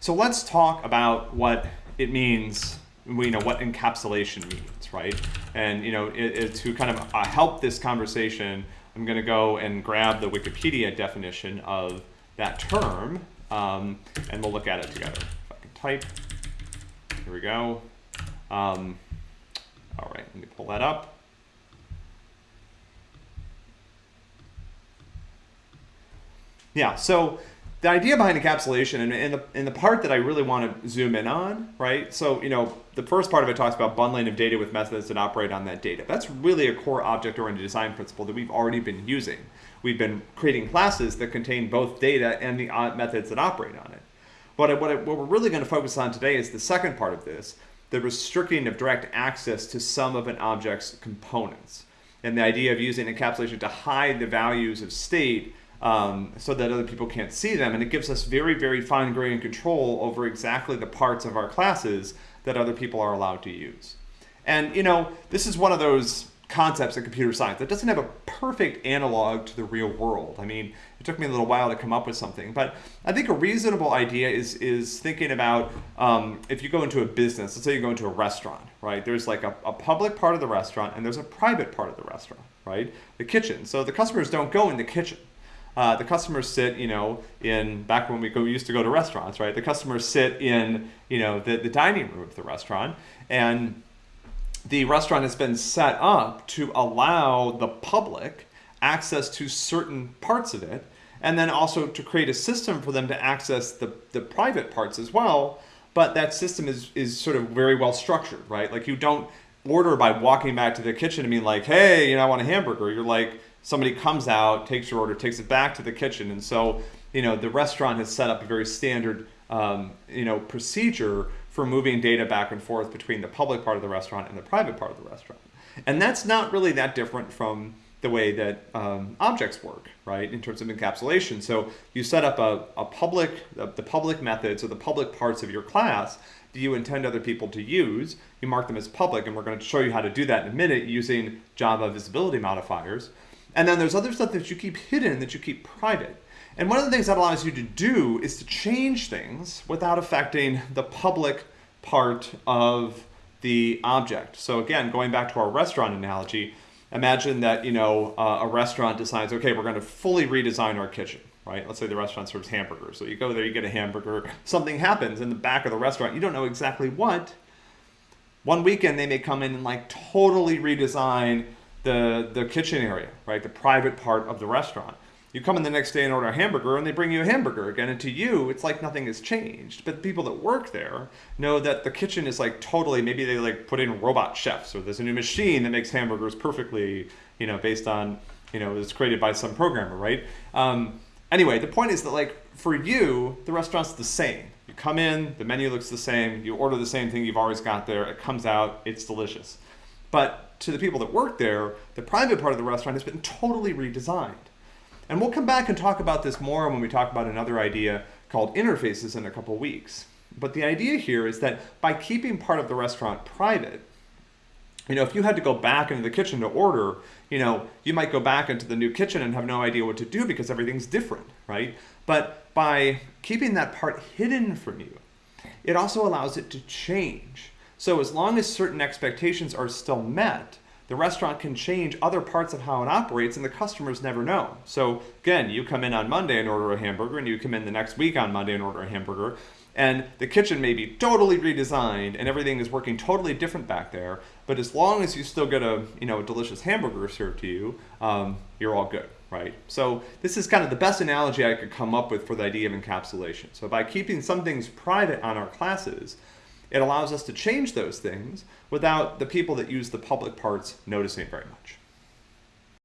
So let's talk about what it means, you know, what encapsulation means, right? And, you know, it, it, to kind of uh, help this conversation, I'm going to go and grab the Wikipedia definition of that term, um, and we'll look at it together. If I can type, here we go. Um, all right, let me pull that up. Yeah, so the idea behind encapsulation and, and, the, and the part that I really want to zoom in on, right? So, you know, the first part of it talks about bundling of data with methods that operate on that data. That's really a core object-oriented design principle that we've already been using. We've been creating classes that contain both data and the methods that operate on it. But what, what we're really going to focus on today is the second part of this, the restricting of direct access to some of an object's components. And the idea of using encapsulation to hide the values of state um, so that other people can't see them. And it gives us very, very fine grained control over exactly the parts of our classes that other people are allowed to use. And you know, this is one of those concepts in computer science that doesn't have a perfect analog to the real world. I mean, it took me a little while to come up with something, but I think a reasonable idea is is thinking about um, if you go into a business, let's say you go into a restaurant, right? There's like a, a public part of the restaurant and there's a private part of the restaurant, right? The kitchen. So the customers don't go in the kitchen uh, the customers sit, you know, in back when we go, used to go to restaurants, right? The customers sit in, you know, the, the dining room of the restaurant, and the restaurant has been set up to allow the public access to certain parts of it, and then also to create a system for them to access the, the private parts as well. But that system is, is sort of very well structured, right? Like you don't order by walking back to the kitchen and being like, hey, you know, I want a hamburger. You're like, somebody comes out, takes your order, takes it back to the kitchen. And so, you know, the restaurant has set up a very standard, um, you know, procedure for moving data back and forth between the public part of the restaurant and the private part of the restaurant. And that's not really that different from the way that um, objects work, right, in terms of encapsulation. So you set up a, a public, the, the public methods or the public parts of your class that you intend other people to use. You mark them as public, and we're going to show you how to do that in a minute using Java visibility modifiers. And then there's other stuff that you keep hidden that you keep private. And one of the things that allows you to do is to change things without affecting the public part of the object. So again, going back to our restaurant analogy, imagine that you know uh, a restaurant decides, okay, we're going to fully redesign our kitchen, right? Let's say the restaurant serves hamburgers. So you go there, you get a hamburger, something happens in the back of the restaurant, you don't know exactly what. One weekend they may come in and like totally redesign the, the kitchen area, right? The private part of the restaurant. You come in the next day and order a hamburger and they bring you a hamburger again. And to you, it's like nothing has changed. But the people that work there know that the kitchen is like totally, maybe they like put in robot chefs or there's a new machine that makes hamburgers perfectly, you know, based on, you know, it's created by some programmer, right? Um, anyway, the point is that like for you, the restaurant's the same. You come in, the menu looks the same, you order the same thing you've always got there, it comes out, it's delicious. But to the people that work there, the private part of the restaurant has been totally redesigned. And we'll come back and talk about this more when we talk about another idea called interfaces in a couple weeks. But the idea here is that by keeping part of the restaurant private, you know, if you had to go back into the kitchen to order, you know, you might go back into the new kitchen and have no idea what to do because everything's different, right? But by keeping that part hidden from you, it also allows it to change. So as long as certain expectations are still met, the restaurant can change other parts of how it operates and the customers never know. So again, you come in on Monday and order a hamburger and you come in the next week on Monday and order a hamburger and the kitchen may be totally redesigned and everything is working totally different back there. But as long as you still get a, you know, a delicious hamburger served to you, um, you're all good, right? So this is kind of the best analogy I could come up with for the idea of encapsulation. So by keeping some things private on our classes, it allows us to change those things without the people that use the public parts noticing very much.